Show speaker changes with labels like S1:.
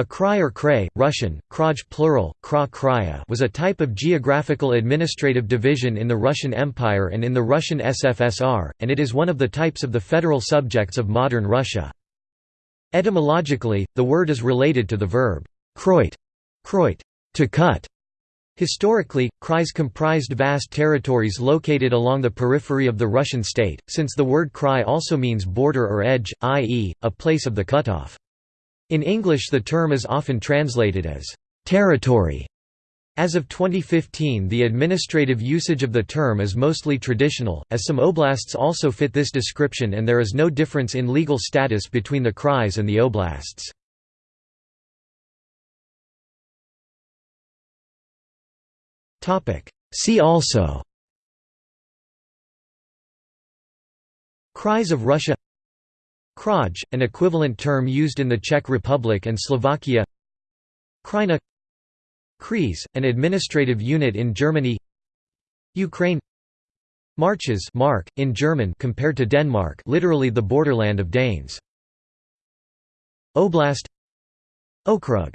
S1: A krai or krai, Russian, kraj plural, kra kraya was a type of geographical administrative division in the Russian Empire and in the Russian SFSR, and it is one of the types of the federal subjects of modern Russia. Etymologically, the word is related to the verb kroit, kroit to cut. Historically, krais comprised vast territories located along the periphery of the Russian state, since the word krai also means border or edge, i.e., a place of the cutoff. In English the term is often translated as «territory». As of 2015 the administrative usage of the term is mostly traditional, as some oblasts also fit this description and there is no difference in legal status between the krais and the oblasts. See also Krais of Russia Kraj, an equivalent term used in the Czech Republic and Slovakia. Krajina. Kreis, an administrative unit in Germany. Ukraine. Marches mark, in German compared to Denmark literally the borderland of Danes. Oblast. Okrug